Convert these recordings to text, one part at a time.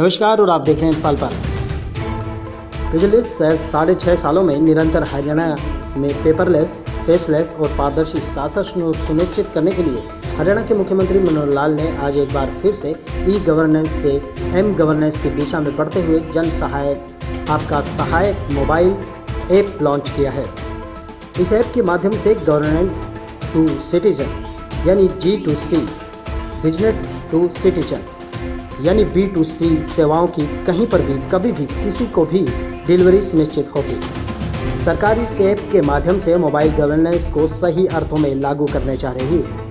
नमस्कार और आप देख रहे हैं पल पर। पिछले साढ़े छः सालों में निरंतर हरियाणा में पेपरलेस फेसलेस और पारदर्शी शासन सुनिश्चित करने के लिए हरियाणा के मुख्यमंत्री मनोहर लाल ने आज एक बार फिर से ई गवर्नेंस से एम गवर्नेंस की दिशा में बढ़ते हुए जन सहायक, आपका सहायक मोबाइल ऐप लॉन्च किया है। इस ऐप के माध्यम से गवर्नमेंट टू सिटीजन यानी G to C business to citizen यानी बी टू सी सेवाओं की कहीं पर भी, कभी भी, किसी को भी डिलीवरी सुनिश्चित होगी। सरकार इस ऐप के माध्यम से मोबाइल गवर्नेंस को सही अर्थों में लागू करने जा रही है।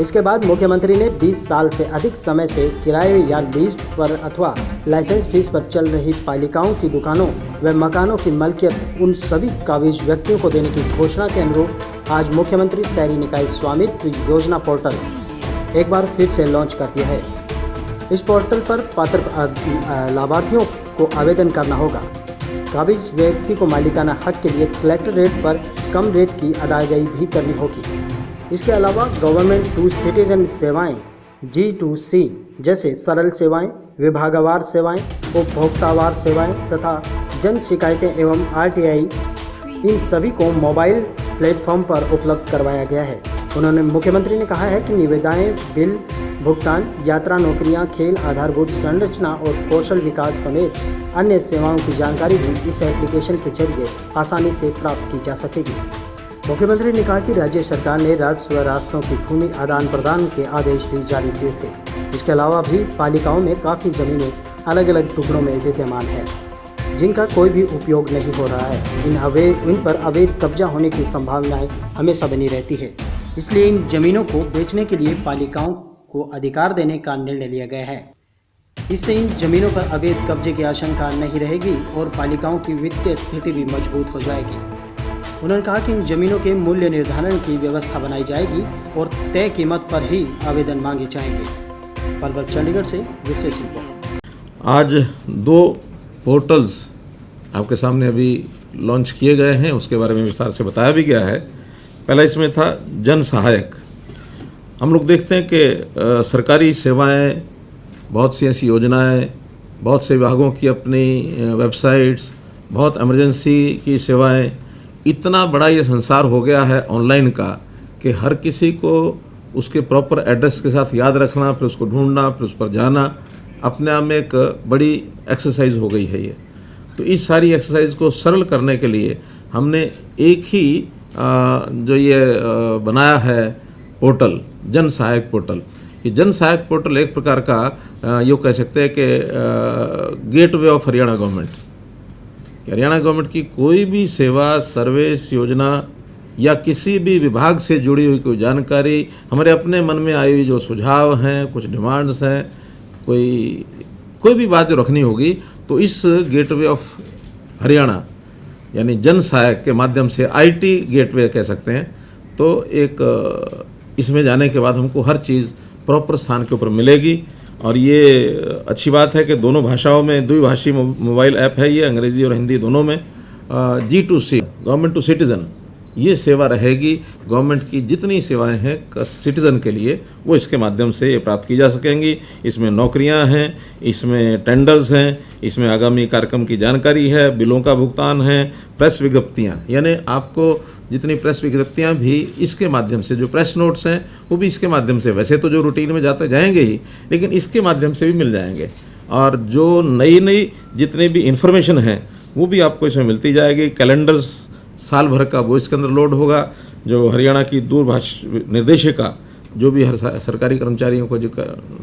इसके बाद मुख्यमंत्री ने 20 साल से अधिक समय से किराए या लीज पर अथवा लाइसेंस फ़ीस पर चल रही पालिकाओं की दुकानों व मकानों की मलकियत उन सभी काबिज व्यक्तियों को देने की घोषणा के अनुरूप आज मुख्यमंत्री शहरी निकाय स्वामित्व योजना पोर्टल एक बार फिर से लॉन्च कर दिया है। इस पोर्टल पर पात्र लाभार्थियों को आवेदन करना होगा। काबिज व्यक्ति को मालिकाना हक के लिए कलेक्टर रेट पर कम रेट की अदायगी भी करनी होगी। इसके अलावा गवर्नमेंट टू सिटीजन सेवाएँ जी टू सी जैसे सरल सेवाएँ, विभागवार सेवाएँ, उपभोक्तावार सेवाएँ तथा जन शिकायतें एवं आरटीआई इन सभी को मोबाइल प्लेटफॉर्म पर उपलब्ध करवाया गया है। उन्होंने मुख्यमंत्री ने कहा है कि निविदाएँ, बिल भुगतान, यात्रा नौकरियाँ, खेल आधारभूत संरचना और कौशल विकास समेत अन्य सेवाओं की जानकारी भी इस एप्लीकेशन के ज़रिए आसानी से प्राप्त की जा सकेगी। मुख्यमंत्री ने कहा कि राज्य सरकार ने राजस्व रास्तों की भूमि आदान प्रदान के आदेश भी जारी किए थे। इसके अलावा भी पालिकाओं में काफ़ी ज़मीनें अलग अलग टुकड़ों में विद्यमान है, जिनका कोई भी उपयोग नहीं हो रहा है। इन अवैध इन पर अवैध कब्जा होने की संभावनाएँ हमेशा बनी रहती है। इसलिए इन जमीनों को बेचने के लिए पालिकाओं को अधिकार देने का निर्णय लिया गया है। इससे इन जमीनों पर अवैध कब्जे की आशंका नहीं रहेगी और पालिकाओं की वित्तीय स्थिति भी मज़बूत हो जाएगी। उन्होंने कहा कि इन जमीनों के मूल्य निर्धारण की व्यवस्था बनाई जाएगी और तय कीमत पर ही आवेदन मांगे जाएँगे। पलवल, चंडीगढ़ से विशेष रिपोर्ट। आज दो पोर्टल्स आपके सामने अभी लॉन्च किए गए हैं, उसके बारे में विस्तार से बताया भी गया है। पहला इसमें था जन सहायक। हम लोग देखते हैं कि सरकारी सेवाएँ, बहुत सी ऐसी योजनाएँ, बहुत से विभागों की अपनी वेबसाइट्स, बहुत इमरजेंसी की सेवाएँ, इतना बड़ा ये संसार हो गया है ऑनलाइन का कि हर किसी को उसके प्रॉपर एड्रेस के साथ याद रखना, फिर उसको ढूंढना, फिर उस पर जाना, अपने आप में एक बड़ी एक्सरसाइज हो गई है ये। तो इस सारी एक्सरसाइज को सरल करने के लिए हमने एक ही जो ये बनाया है पोर्टल जन सहायक पोर्टल। ये जन सहायक पोर्टल एक प्रकार का यूँ कह सकते हैं कि gateway of Haryana government. Haryana government की कोई भी सेवा सर्विस योजना या किसी भी विभाग से जुड़ी हुई कोई जानकारी, हमारे अपने मन में आई हुई जो सुझाव हैं, कुछ डिमांड्स हैं, कोई कोई भी बात जो रखनी होगी तो इस गेटवे ऑफ़ हरियाणा, यानी जन सहायक के माध्यम से आईटी गेटवे कह सकते हैं तो एक इसमें जाने के बाद हमको हर चीज़ प्रॉपर स्थान के ऊपर मिलेगी। और ये अच्छी बात है कि दोनों भाषाओं में, द्विभाषी मोबाइल ऐप है ये, अंग्रेज़ी और हिंदी दोनों में। G to C government to citizen, ये सेवा रहेगी। गवर्नमेंट की जितनी सेवाएँ हैं सिटीज़न के लिए, वो इसके माध्यम से ये प्राप्त की जा सकेंगी। इसमें नौकरियाँ हैं, इसमें टेंडर्स हैं, इसमें आगामी कार्यक्रम की जानकारी है, बिलों का भुगतान है, प्रेस विज्ञप्तियाँ। यानी आपको जितनी प्रेस विज्ञप्तियाँ भी इसके माध्यम से, जो प्रेस नोट्स हैं, वो भी इसके माध्यम से। वैसे तो जो रूटीन में जाते जाएँगे ही, लेकिन इसके माध्यम से भी मिल जाएँगे। और जो नई नई जितनी भी इंफॉर्मेशन है, वो भी आपको इसमें मिलती जाएगी। कैलेंडर्स साल भर का वो इसके अंदर लोड होगा। जो हरियाणा की दूरभाष निर्देशिका, जो भी हर सरकारी कर्मचारियों को जो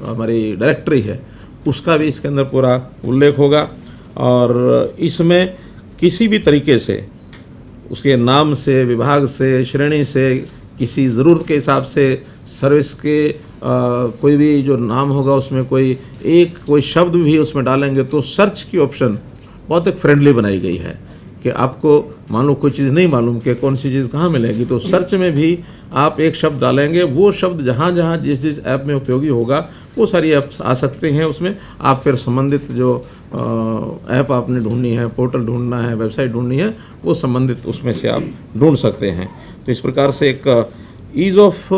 हमारी डायरेक्टरी है, उसका भी इसके अंदर पूरा उल्लेख होगा। और इसमें किसी भी तरीके से उसके नाम से विभाग से श्रेणी से किसी ज़रूरत के हिसाब से सर्विस के अ, कोई भी जो नाम होगा उसमें कोई एक कोई शब्द भी उसमें डालेंगे तो सर्च की ऑप्शन बहुत एक फ्रेंडली बनाई गई है कि आपको मान लो कोई चीज़ नहीं मालूम कि कौन सी चीज़ कहाँ मिलेगी तो सर्च में भी आप एक शब्द डालेंगे वो शब्द जहाँ जहाँ जिस जिस ऐप में उपयोगी होगा वो सारी ऐप्स आ सकते हैं उसमें। आप फिर संबंधित जो ऐप आपने ढूंढनी है, पोर्टल ढूंढना है, वेबसाइट ढूंढनी है, वो संबंधित उसमें से आप ढूंढ सकते हैं। तो इस प्रकार से एक ईज़ ऑफ़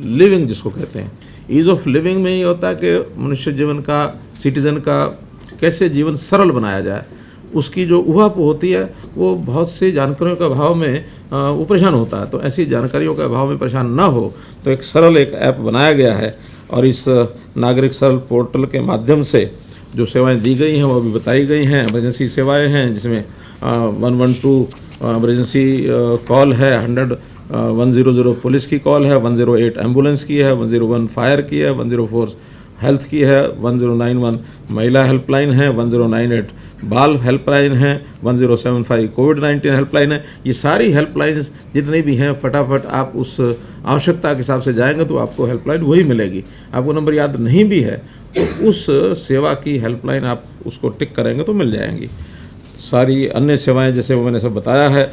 लिविंग जिसको कहते हैं। ईज़ ऑफ़ लिविंग में ये होता है कि मनुष्य जीवन का सिटीजन का कैसे जीवन सरल बनाया जाए, उसकी जो उहाप होती है, वो बहुत सी जानकारियों के अभाव में वो परेशान होता है। तो ऐसी जानकारियों के अभाव में परेशान ना हो तो एक सरल एक ऐप बनाया गया है। और इस नागरिक सरल पोर्टल के माध्यम से जो सेवाएँ दी गई हैं, वो अभी बताई गई हैं। एमरजेंसी सेवाएँ हैं, जिसमें one one two emergency call है, hundred one zero zero police की कॉल है, वन ज़ीरो एट एंबुलेंस की है, वन ज़ीरो वन फायर की है, वन ज़ीरो फोर हेल्थ की है, वन ज़ीरो नाइन वन महिला हेल्पलाइन है, वन ज़ीरो नाइन एट बाल हेल्पलाइन है, one zero seven five COVID nineteen helpline है। ये सारी हेल्पलाइंस जितनी भी हैं, फटाफट आप उस आवश्यकता के हिसाब से जाएँगे तो आपको हेल्पलाइन वही मिलेगी। आपको नंबर याद नहीं भी है तो उस सेवा की हेल्पलाइन आप उसको टिक करेंगे तो मिल जाएँगी। सारी अन्य सेवाएँ, जैसे मैंने सब बताया है,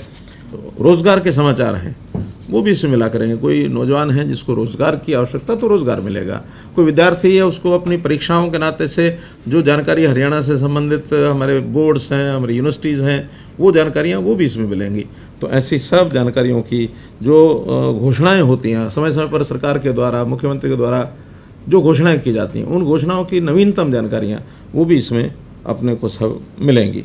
रोज़गार के समाचार हैं। वो भी इसमें मिला करेंगे। कोई नौजवान है जिसको रोज़गार की आवश्यकता तो रोज़गार मिलेगा। कोई विद्यार्थी है उसको अपनी परीक्षाओं के नाते से जो जानकारी हरियाणा से संबंधित हमारे बोर्ड्स हैं, हमारी यूनिवर्सिटीज़ हैं, वो जानकारियाँ वो भी इसमें मिलेंगी। तो ऐसी सब जानकारियों की जो घोषणाएँ होती हैं समय समय पर सरकार के द्वारा, मुख्यमंत्री के द्वारा जो घोषणाएँ की जाती हैं, उन घोषणाओं की नवीनतम जानकारियाँ वो भी इसमें अपने को सब मिलेंगी।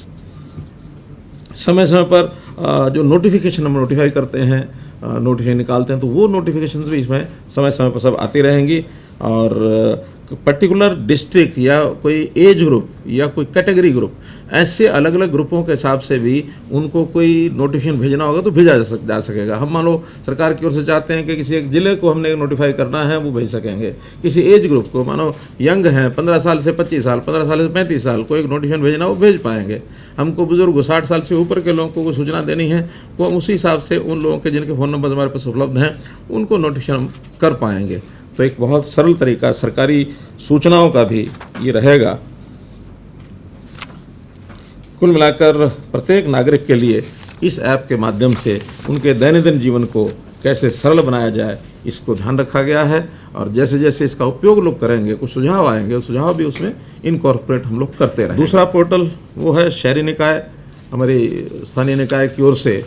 समय समय पर जो नोटिफिकेशन हम नोटिफाई करते हैं नोटिफिकेशन निकालते हैं तो वो नोटिफिकेशन भी इसमें समय समय पर सब आती रहेंगी। और पर्टिकुलर डिस्ट्रिक्ट या कोई एज ग्रुप या कोई कैटेगरी ग्रुप ऐसे अलग अलग ग्रुपों के हिसाब से भी उनको कोई नोटिफिकेशन भेजना होगा तो भेजा जा सक, जा सकेगा। हम मान लो सरकार की ओर से चाहते हैं कि किसी एक ज़िले को हमने नोटिफाई करना है, वो भेज सकेंगे। किसी एज ग्रुप को, मानो यंग हैं, पंद्रह साल से पच्चीस साल, पंद्रह साल से पैंतीस साल को एक नोटिफिकेशन भेजना वो भेज पाएँगे। हमको बुज़ुर्ग साठ साल से ऊपर के लोगों को सूचना देनी है, वो उसी हिसाब से उन लोगों के जिनके फ़ोन नंबर हमारे पास उपलब्ध हैं, उनको नोटिफिकेशन कर पाएँगे। तो एक बहुत सरल तरीका, सरकारी सूचनाओं का भी ये रहेगा। कुल मिलाकर प्रत्येक नागरिक के लिए इस ऐप के माध्यम से उनके दैनंदिन जीवन को कैसे सरल बनाया जाए, इसको ध्यान रखा गया है और जैसे जैसे इसका उपयोग लोग करेंगे, कुछ सुझाव आएँगे सुझाव भी उसमें इनकॉर्पोरेट हम लोग करते रहें दूसरा पोर्टल वो है शहरी निकाय, हमारी स्थानीय निकाय की ओर से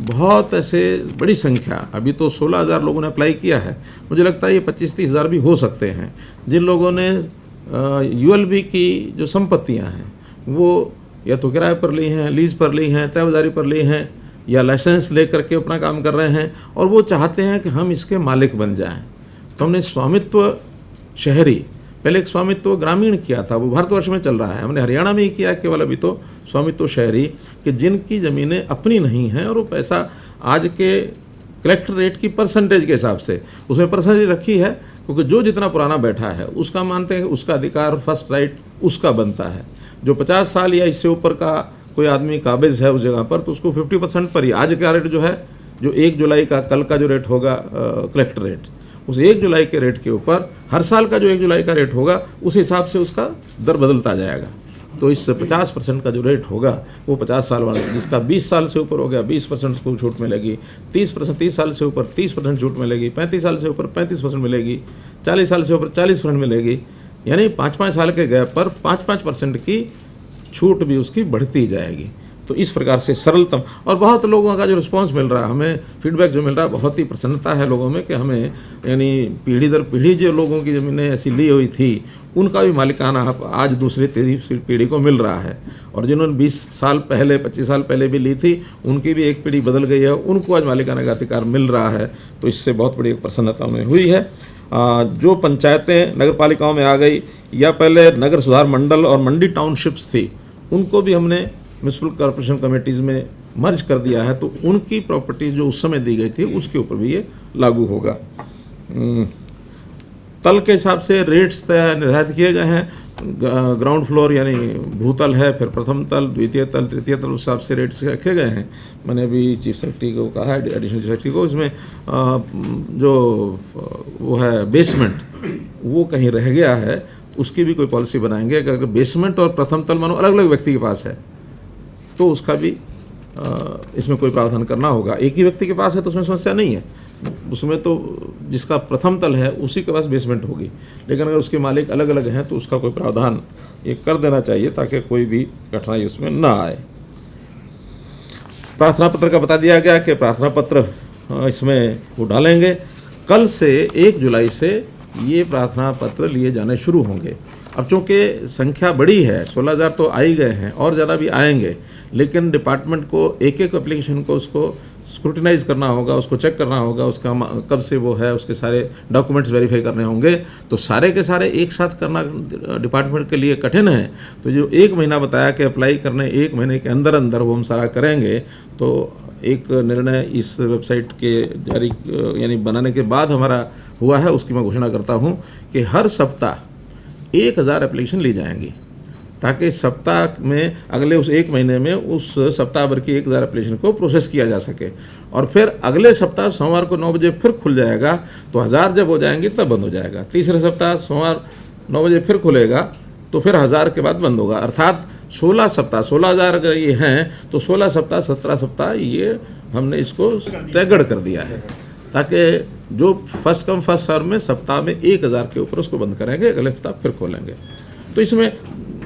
बहुत ऐसे बड़ी संख्या। अभी तो सोलह हज़ार लोगों ने अप्लाई किया है। मुझे लगता है ये पच्चीस तीस हज़ार भी हो सकते हैं। जिन लोगों ने यूएलबी की जो संपत्तियाँ हैं, वो या तो किराए पर ली हैं लीज पर ली हैं तयबाजारी पर ली हैं, या लाइसेंस ले करके अपना काम कर रहे हैं, और वो चाहते हैं कि हम इसके मालिक बन जाएँ। तो हमने स्वामित्व शहरी पहले एक स्वामित्व ग्रामीण किया था, वो भारतवर्ष में चल रहा है। हमने हरियाणा में ही किया, केवल अभी तो स्वामित्व शहरी, कि जिनकी ज़मीनें अपनी नहीं हैं और वो पैसा आज के कलेक्टर रेट की परसेंटेज के हिसाब से, उसमें परसेंटेज रखी है, क्योंकि जो जितना पुराना बैठा है, उसका मानते हैं उसका अधिकार फ़र्स्ट राइट उसका बनता है। जो पचास साल या इससे ऊपर का कोई आदमी काबिज है उस जगह पर तो उसको फिफ्टी परसेंट पर ही। आज का रेट जो है, जो एक जुलाई का, कल का जो रेट होगा कलेक्टर रेट उस एक जुलाई के रेट के ऊपर, हर साल का जो एक जुलाई का रेट होगा, उस हिसाब से उसका दर बदलता जाएगा। तो इस 50 परसेंट का जो रेट होगा, वो 50 साल वाला, जिसका 20 साल से ऊपर हो गया 20 परसेंट उसको छूट मिलेगी 30 परसेंट, तीस साल से ऊपर 30 परसेंट छूट मिलेगी 35 साल से ऊपर 35 परसेंट मिलेगी 40 साल से ऊपर 40 परसेंट मिलेगी। यानी पाँच पाँच साल के गैप पर पाँच पाँच परसेंट की छूट भी उसकी बढ़ती जाएगी। तो इस प्रकार से सरलतम और बहुत लोगों का जो रिस्पांस मिल रहा है, हमें फीडबैक जो मिल रहा है, बहुत ही प्रसन्नता है लोगों में कि हमें, यानी पीढ़ी दर पीढ़ी जो लोगों की ज़मीनें ऐसी ली हुई थी, उनका भी मालिकाना हक आज दूसरी तीसरी पीढ़ी को मिल रहा है। और जिन्होंने 20 साल पहले 25 साल पहले भी ली थी, उनकी भी एक पीढ़ी बदल गई है, उनको आज मालिकाना का अधिकार मिल रहा है। तो इससे बहुत बड़ी प्रसन्नता उन्हें हुई है। जो पंचायतें नगर पालिकाओं में आ गई, या पहले नगर सुधार मंडल और मंडी टाउनशिप्स थी, उनको भी हमने म्यूनसिपल कॉरपोरेशन कमेटीज़ में मर्ज कर दिया है तो उनकी प्रॉपर्टीज़ जो उस समय दी गई थी उसके ऊपर भी ये लागू होगा। हम्म, तल के हिसाब से रेट्स तय निर्धारित किए गए हैं। ग्राउंड फ्लोर यानी भूतल है फिर प्रथम तल द्वितीय तल तृतीय तल उस हिसाब से रेट्स रखे गए हैं। मैंने अभी चीफ सेक्रेटरी को कहा है एडिशनल चीफ सेक्रेटरी को इसमें जो वो है बेसमेंट वो कहीं रह गया है उसकी भी कोई पॉलिसी बनाएँगे। अगर बेसमेंट और प्रथम तल मानो अलग अलग व्यक्ति के पास है तो उसका भी इसमें कोई प्रावधान करना होगा। एक ही व्यक्ति के पास है तो उसमें समस्या नहीं है। उसमें तो जिसका प्रथम तल है, उसी के पास बेसमेंट होगी। लेकिन अगर उसके मालिक अलग अलग हैं तो उसका कोई प्रावधान ये कर देना चाहिए ताकि कोई भी कठिनाई उसमें ना आए। प्रार्थना पत्र का बता दिया गया कि प्रार्थना पत्र इसमें वो डालेंगे। कल से एक जुलाई से ये प्रार्थना पत्र लिए जाने शुरू होंगे। अब चूँकि संख्या बड़ी है 16,000 तो आ ही गए हैं और ज़्यादा भी आएँगे लेकिन डिपार्टमेंट को एक एक एप्लीकेशन को उसको स्क्रूटिनाइज करना होगा उसको चेक करना होगा उसका कब से वो है उसके सारे डॉक्यूमेंट्स वेरीफाई करने होंगे। तो सारे के सारे एक साथ करना डिपार्टमेंट के लिए कठिन है। तो जो एक महीना बताया कि अप्लाई करने एक महीने के अंदर अंदर वो हम सारा करेंगे तो एक निर्णय इस वेबसाइट के जारी यानी बनाने के बाद हमारा हुआ है उसकी मैं घोषणा करता हूँ कि हर सप्ताह एक हज़ार एप्लीकेशन ली जाएँगी। ताकि सप्ताह में, अगले उस एक महीने में उस सप्ताह भर की एक हज़ार एप्लीकेशन को प्रोसेस किया जा सके। और फिर अगले सप्ताह सोमवार को नौ बजे फिर खुल जाएगा तो हज़ार जब हो जाएँगी, तब बंद हो जाएगा। तीसरे सप्ताह सोमवार नौ बजे फिर खुलेगा तो फिर हज़ार के बाद बंद होगा। अर्थात सोलह सप्ताह, सोलह हज़ार अगर ये हैं तो सोलह सप्ताह, सत्रह सप्ताह ये हमने इसको स्टैगर्ड कर दिया है। ताकि जो फ़र्स्ट कम फ़र्स्ट सर्व में सप्ताह में एक हज़ार के ऊपर उसको बंद करेंगे, अगले हफ़्ता फिर खोलेंगे। तो इसमें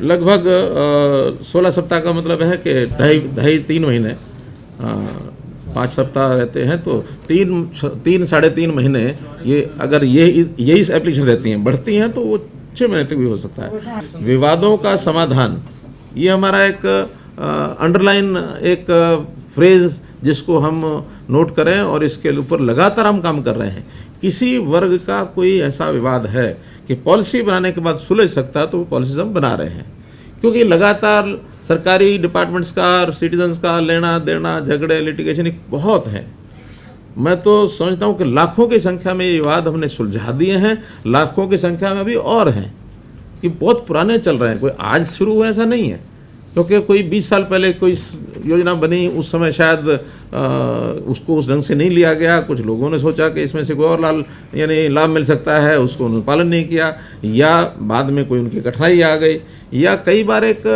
लगभग सोलह सप्ताह का मतलब है कि ढाई ढाई तीन महीने पाँच सप्ताह रहते हैं तो तीन तीन, साढ़े तीन महीने ये अगर ये यही एप्लीकेशन रहती हैं, बढ़ती हैं तो वो छः महीने तक भी हो सकता है। विवादों का समाधान, ये हमारा एक अंडरलाइन एक फ्रेज जिसको हम नोट करें और इसके ऊपर लगातार हम काम कर रहे हैं। किसी वर्ग का कोई ऐसा विवाद है कि पॉलिसी बनाने के बाद सुलझ सकता है तो वो पॉलिसीज़ हम बना रहे हैं। क्योंकि लगातार सरकारी डिपार्टमेंट्स का सिटीजन्स का लेना देना, झगड़े लिटिगेशन बहुत है। मैं तो समझता हूँ कि लाखों की संख्या में ये विवाद हमने सुलझा दिए हैं, लाखों की संख्या में अभी और हैं कि बहुत पुराने चल रहे हैं। कोई आज शुरू हुआ ऐसा नहीं है। क्योंकि कोई 20 साल पहले कोई योजना बनी उस समय शायद आ, उसको उस ढंग से नहीं लिया गया। कुछ लोगों ने सोचा कि इसमें से कोई और लाल यानी लाभ मिल सकता है उसको उन्होंने पालन नहीं किया या बाद में कोई उनकी कठिनाई आ गई। या कई बार एक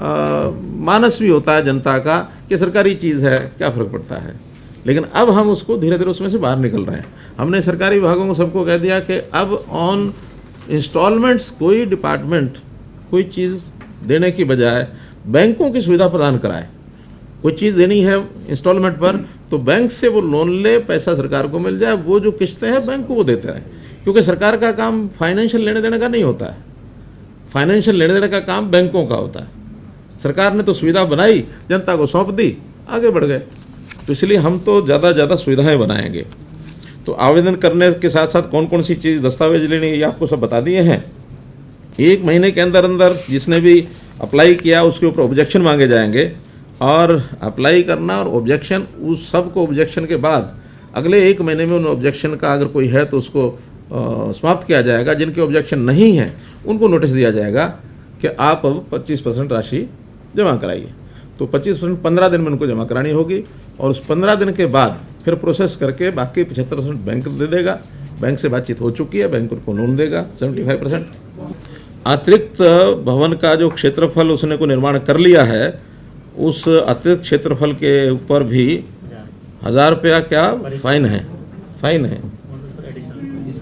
आ, मानस भी होता है जनता का कि सरकारी चीज़ है क्या फ़र्क पड़ता है? लेकिन अब हम उसको धीरे धीरे उसमें से बाहर निकल रहे हैं। हमने सरकारी विभागों को सबको कह दिया कि अब ऑन इंस्टॉलमेंट्स कोई डिपार्टमेंट कोई चीज़ देने की बजाय बैंकों की सुविधा प्रदान कराए। कोई चीज़ देनी है इंस्टॉलमेंट पर तो बैंक से वो लोन ले, पैसा सरकार को मिल जाए, वो जो किस्तें हैं बैंक को वो देते रहे। क्योंकि सरकार का काम फाइनेंशियल लेने देने का नहीं होता है। फाइनेंशियल लेने देने का काम बैंकों का होता है। सरकार ने तो सुविधा बनाई, जनता को सौंप दी, आगे बढ़ गए। तो इसलिए हम तो ज़्यादा ज़्यादा सुविधाएँ बनाएँगे। तो आवेदन करने के साथ साथ कौन कौन सी चीज़, दस्तावेज़ लेनी है, ये आपको सब बता दिए हैं। एक महीने के अंदर अंदर जिसने भी अप्लाई किया, उसके ऊपर ऑब्जेक्शन मांगे जाएँगे। और अप्लाई करना और ऑब्जेक्शन उस सबको ऑब्जेक्शन के बाद अगले एक महीने में उन ऑब्जेक्शन का अगर कोई है तो उसको समाप्त किया जाएगा। जिनके ऑब्जेक्शन नहीं हैं, उनको नोटिस दिया जाएगा कि आप अब 25 परसेंट राशि जमा कराइए। तो 25 परसेंट पंद्रह दिन में उनको जमा करानी होगी और उस पंद्रह दिन के बाद फिर प्रोसेस करके बाकी पचहत्तर परसेंट बैंक दे देगा। बैंक से बातचीत हो चुकी है बैंक उनको लोन देगा 75 परसेंट अतिरिक्त भवन का जो क्षेत्रफल उसने को निर्माण कर लिया है, उस अतिरिक्त क्षेत्रफल के ऊपर भी हज़ार रुपया क्या फाइन है फाइन है।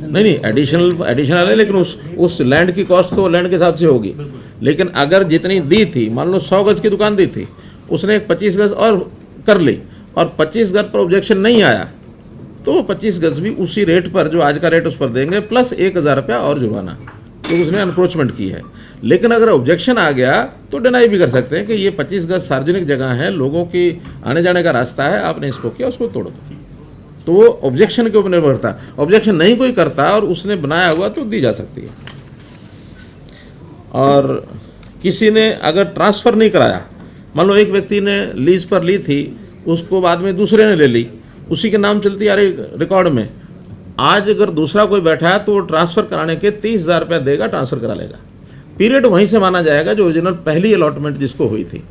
नहीं नहीं एडिशनल एडिशनल है, लेकिन उस उस लैंड की कॉस्ट तो लैंड के हिसाब से होगी। लेकिन अगर जितनी दी थी, मान लो सौ गज की दुकान दी थी, उसने एक पच्चीस गज और कर ली, और पच्चीस गज पर ऑब्जेक्शन नहीं आया तो पच्चीस गज भी उसी रेट पर, जो आज का रेट उस पर देंगे प्लस एक हज़ार रुपया और जुर्माना। तो उसने अनक्रोचमेंट की है। लेकिन अगर ऑब्जेक्शन आ गया तो डिनाई भी कर सकते हैं कि ये पच्चीस गज सार्वजनिक जगह है, लोगों की आने जाने का रास्ता है, आपने इसको किया, उसको तोड़ दो। तो वो ऑब्जेक्शन के ऊपर निर्भर करता ऑब्जेक्शन नहीं कोई करता और उसने बनाया हुआ तो दी जा सकती है। और किसी ने अगर ट्रांसफ़र नहीं कराया, मान लो एक व्यक्ति ने लीज पर ली थी, उसको बाद में दूसरे ने ले ली, उसी के नाम चलती आ रही रिकॉर्ड में। आज अगर दूसरा कोई बैठा है तो वो ट्रांसफ़र कराने के तीस हज़ार रुपया देगा, ट्रांसफ़र करा लेगा। पीरियड वहीं से माना जाएगा जो ओरिजिनल पहली अलॉटमेंट जिसको हुई थी।